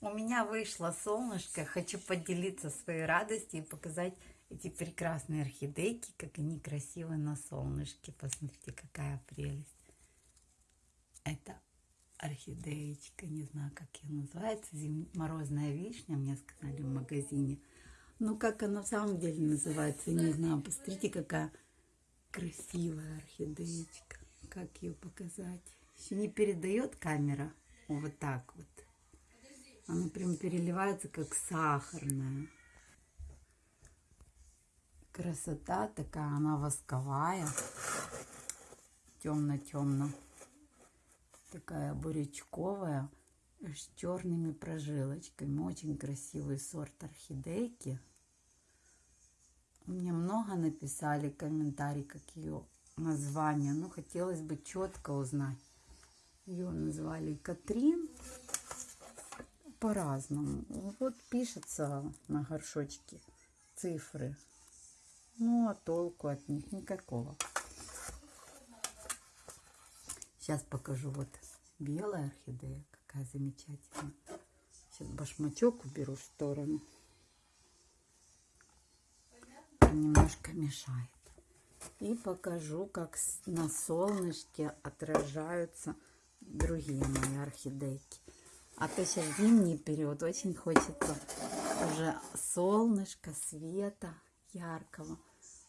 У меня вышло солнышко. Хочу поделиться своей радостью и показать эти прекрасные орхидейки, как они красивы на солнышке. Посмотрите, какая прелесть. Это орхидеечка, не знаю, как ее называется, зим... морозная вишня, мне сказали в магазине. Ну, как она в самом деле называется, не знаю. Посмотрите, какая красивая орхидеечка. Как ее показать? Еще не передает камера. Вот так вот. Она прям переливается, как сахарная. Красота такая, она восковая. Темно-темно. Такая бурячковая. С черными прожилочками. Очень красивый сорт орхидейки. Мне много написали комментарий, как ее название. Ну, хотелось бы четко узнать. Ее назвали Катрин по-разному. Вот пишется на горшочке цифры. Ну, а толку от них никакого. Сейчас покажу. Вот белая орхидея. Какая замечательная. Сейчас башмачок уберу в сторону. Немножко мешает. И покажу, как на солнышке отражаются другие мои орхидейки. А то сейчас зимний период, очень хочется уже солнышко, света яркого.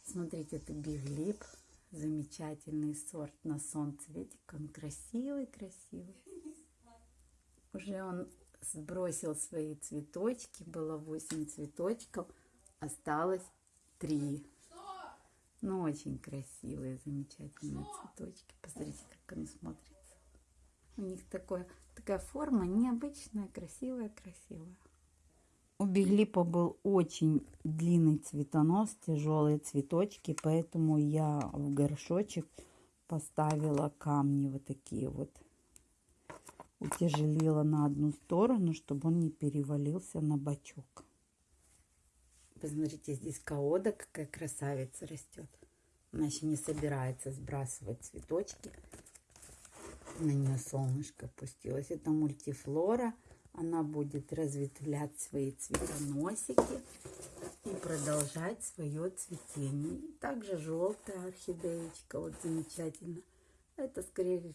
Смотрите, это биглип, замечательный сорт на солнце. Видите, он красивый-красивый. Уже он сбросил свои цветочки, было 8 цветочков, осталось 3. Ну, очень красивые, замечательные цветочки. Посмотрите, как он смотрится. У них такое Такая форма необычная, красивая, красивая. У биглипа был очень длинный цветонос, тяжелые цветочки, поэтому я в горшочек поставила камни вот такие вот. Утяжелила на одну сторону, чтобы он не перевалился на бачок. Посмотрите, здесь каода какая красавица растет. Она еще не собирается сбрасывать цветочки на нее солнышко опустилось. Это мультифлора. Она будет разветвлять свои цветоносики и продолжать свое цветение. И также желтая орхидеечка, вот замечательно. Это, скорее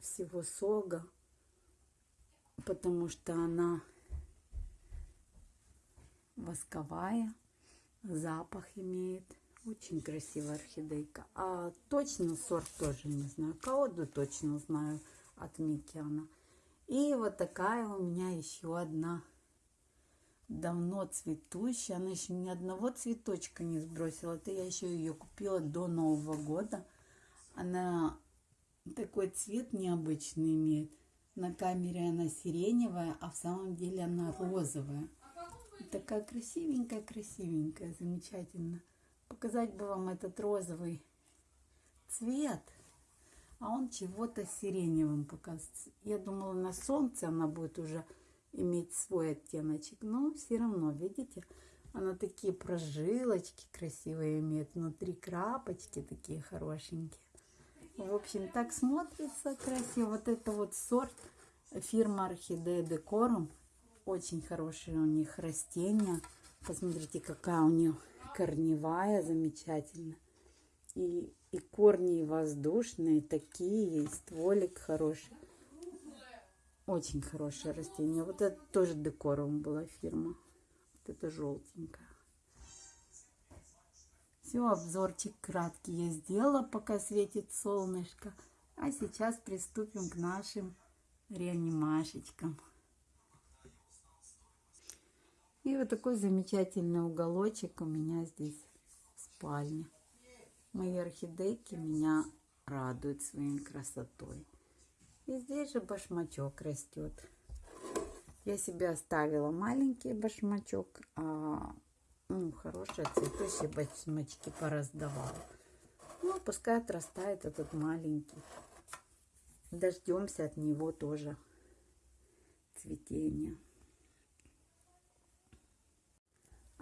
всего, сога, потому что она восковая, запах имеет. Очень красивая орхидейка. А точно сорт тоже не знаю. Каоду точно знаю от Микиана. И вот такая у меня еще одна давно цветущая. Она еще ни одного цветочка не сбросила. Это я еще ее купила до Нового года. Она такой цвет необычный имеет. На камере она сиреневая, а в самом деле она розовая. Такая красивенькая-красивенькая, замечательно показать бы вам этот розовый цвет, а он чего-то сиреневым показывается. Я думала, на солнце она будет уже иметь свой оттеночек, но все равно, видите, она такие прожилочки красивые имеет, внутри крапочки такие хорошенькие. В общем, так смотрится красиво. Вот это вот сорт фирма Орхидея Декорум. Очень хорошие у них растения. Посмотрите, какая у нее корневая замечательно. И, и корни воздушные такие, и стволик хороший. Очень хорошее растение. Вот это тоже декором была фирма. Вот это желтенькая. Все, обзорчик краткий я сделала, пока светит солнышко. А сейчас приступим к нашим реанимашечкам. И вот такой замечательный уголочек у меня здесь в спальне. Мои орхидейки меня радуют своей красотой. И здесь же башмачок растет. Я себе оставила маленький башмачок, а ну, хорошие цветущие башмачки пораздавала. Ну, пускай отрастает этот маленький. Дождемся от него тоже цветения.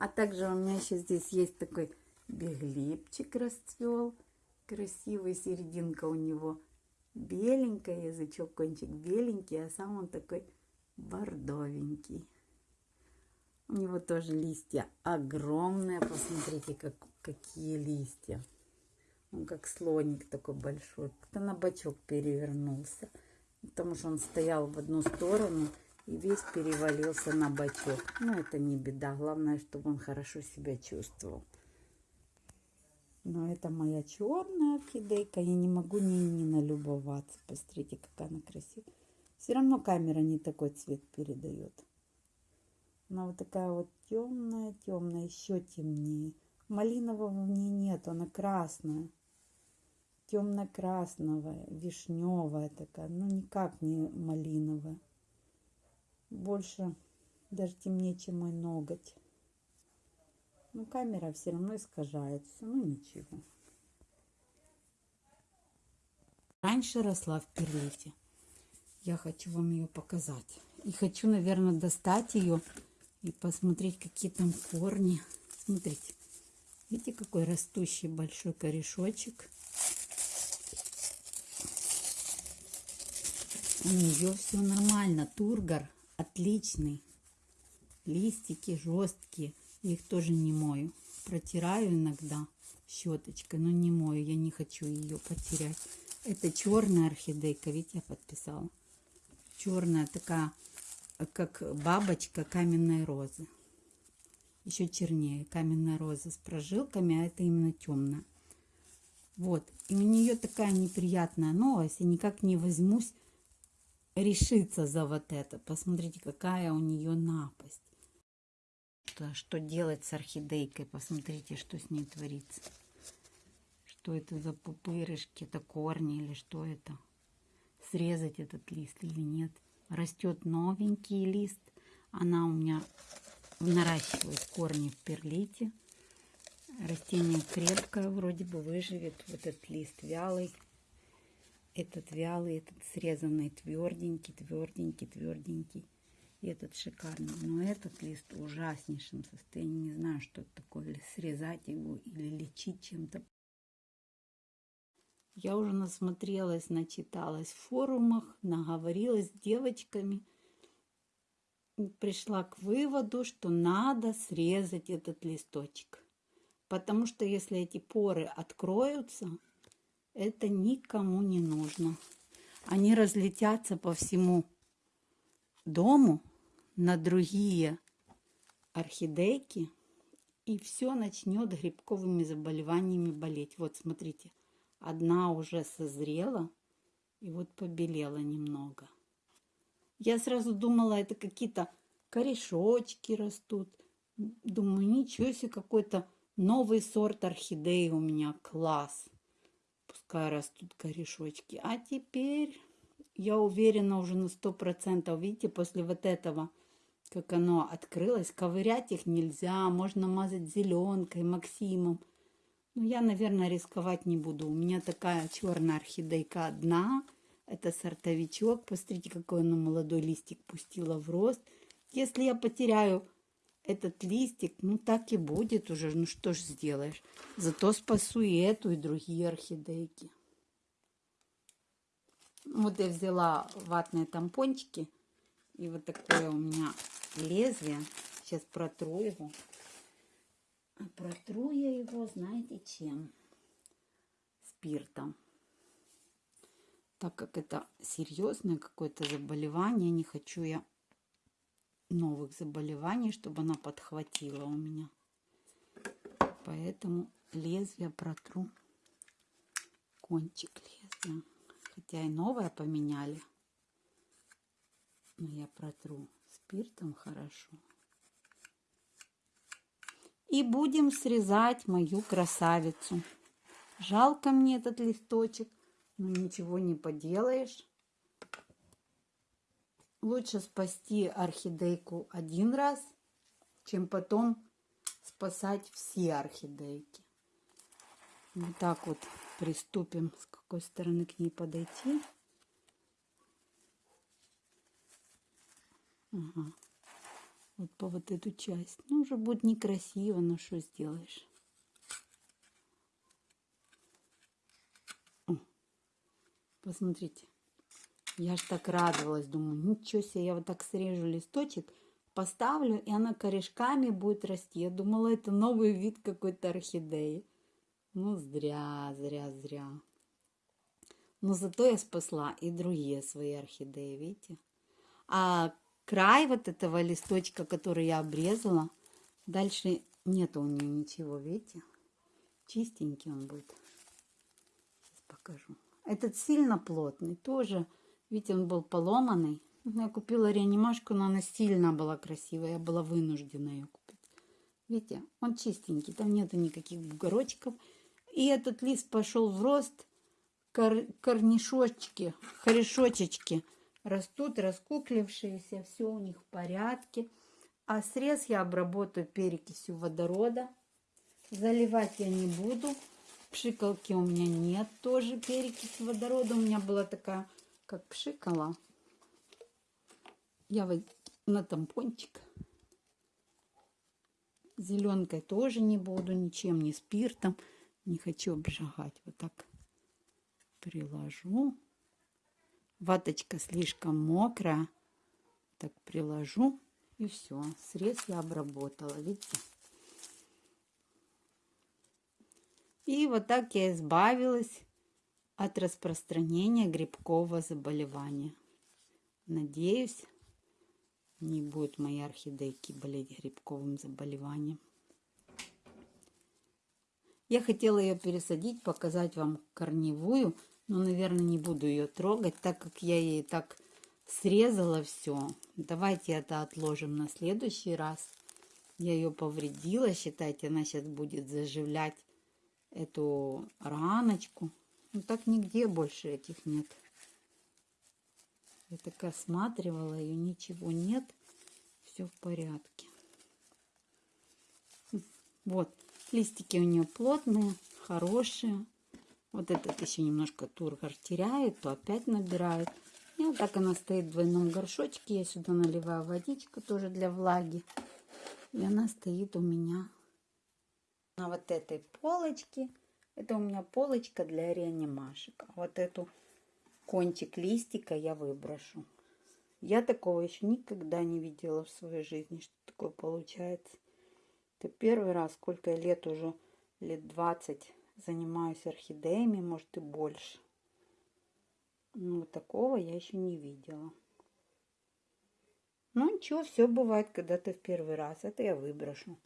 А также у меня еще здесь есть такой беглипчик расцвел. Красивый, серединка у него беленькая, язычок, кончик беленький, а сам он такой бордовенький. У него тоже листья огромные. Посмотрите, как, какие листья. Он как слоник такой большой. Кто на бочок перевернулся. Потому что он стоял в одну сторону и весь перевалился на бочок. Но это не беда. Главное, чтобы он хорошо себя чувствовал. Но это моя черная орхидейка. Я не могу ни, ни налюбоваться. Посмотрите, какая она красивая. Все равно камера не такой цвет передает. Она вот такая вот темная, темная, еще темнее. Малинового в ней нет, она красная. Темно-красновая, вишневая такая, ну никак не малиновая. Больше даже темнее, чем мой ноготь. Ну, камера все равно искажает все, ну ничего. Раньше росла в перлите. Я хочу вам ее показать. И хочу, наверное, достать ее и посмотреть, какие там корни. Смотрите, видите, какой растущий большой корешочек. У нее все нормально. Тургор отличный. Листики жесткие. Я их тоже не мою. Протираю иногда щеточкой, но не мою. Я не хочу ее потерять. Это черная орхидейка. Видите, я подписала. Черная такая как бабочка каменной розы. Еще чернее. Каменная роза с прожилками, а это именно темная. Вот. И у нее такая неприятная новость. Я никак не возьмусь решиться за вот это. Посмотрите, какая у нее напасть. Что, что делать с орхидейкой? Посмотрите, что с ней творится. Что это за пупырышки? Это корни или что это? Срезать этот лист или нет? растет новенький лист. Она у меня наращивает корни в перлите. Растение крепкое, вроде бы выживет. Вот этот лист вялый. Этот вялый, этот срезанный тверденький, тверденький, тверденький. И этот шикарный. Но этот лист в ужаснейшем состоянии. Не знаю, что это такое. Или срезать его, или лечить чем-то. Я уже насмотрелась, начиталась в форумах, наговорилась с девочками. Пришла к выводу, что надо срезать этот листочек. Потому что если эти поры откроются, это никому не нужно. Они разлетятся по всему дому на другие орхидейки, и все начнет грибковыми заболеваниями болеть. Вот смотрите, Одна уже созрела и вот побелела немного. Я сразу думала, это какие-то корешочки растут. Думаю, ничего себе, какой-то новый сорт орхидеи у меня. Класс. Пускай растут корешочки. А теперь я уверена уже на сто процентов. Видите, после вот этого, как оно открылось, ковырять их нельзя. Можно мазать зеленкой, Максимом. Ну, я, наверное, рисковать не буду. У меня такая черная орхидейка одна. Это сортовичок. Посмотрите, какой она молодой листик пустила в рост. Если я потеряю этот листик, ну так и будет уже. Ну что ж сделаешь. Зато спасу и эту, и другие орхидейки. Вот я взяла ватные тампончики. И вот такое у меня лезвие. Сейчас протру его. А протру я его, знаете, чем? Спиртом. Так как это серьезное какое-то заболевание, не хочу я новых заболеваний, чтобы она подхватила у меня. Поэтому лезвие протру. Кончик лезвия. Хотя и новое поменяли. Но я протру спиртом хорошо. И будем срезать мою красавицу. Жалко мне этот листочек, но ничего не поделаешь. Лучше спасти орхидейку один раз, чем потом спасать все орхидейки. Вот так вот приступим, с какой стороны к ней подойти. Ага вот по вот эту часть. Ну, уже будет некрасиво, но что сделаешь. О, посмотрите. Я ж так радовалась, думаю, ничего себе, я вот так срежу листочек, поставлю, и она корешками будет расти. Я думала, это новый вид какой-то орхидеи. Ну, зря, зря, зря. Но зато я спасла и другие свои орхидеи, видите? А край вот этого листочка, который я обрезала, дальше нету у нее ничего, видите? Чистенький он будет. Сейчас покажу. Этот сильно плотный, тоже, видите, он был поломанный. Я купила реанимашку, но она сильно была красивая, я была вынуждена ее купить. Видите, он чистенький, там нету никаких бугорочков. И этот лист пошел в рост, кор корнишочки, корешочечки растут, раскуклившиеся, все у них в порядке. А срез я обработаю перекисью водорода. Заливать я не буду. Пшикалки у меня нет тоже перекись водорода. У меня была такая, как пшикала. Я вот на тампончик. Зеленкой тоже не буду, ничем, не спиртом. Не хочу обжигать. Вот так приложу. Ваточка слишком мокрая. Так приложу. И все. Срез я обработала. Видите? И вот так я избавилась от распространения грибкового заболевания. Надеюсь, не будет мои орхидейки болеть грибковым заболеванием. Я хотела ее пересадить, показать вам корневую, но, наверное, не буду ее трогать, так как я ей так срезала все. Давайте это отложим на следующий раз. Я ее повредила, считайте, она сейчас будет заживлять эту раночку. Ну так нигде больше этих нет. Я так осматривала ее, ничего нет. Все в порядке. Вот, листики у нее плотные, хорошие. Вот этот еще немножко тургор теряет, то опять набирает. И вот так она стоит в двойном горшочке. Я сюда наливаю водичку тоже для влаги. И она стоит у меня на вот этой полочке. Это у меня полочка для реанимашек. Вот эту кончик листика я выброшу. Я такого еще никогда не видела в своей жизни, что такое получается. Это первый раз, сколько лет уже, лет 20 занимаюсь орхидеями, может и больше. Ну, такого я еще не видела. Ну, ничего, все бывает, когда ты в первый раз. Это я выброшу.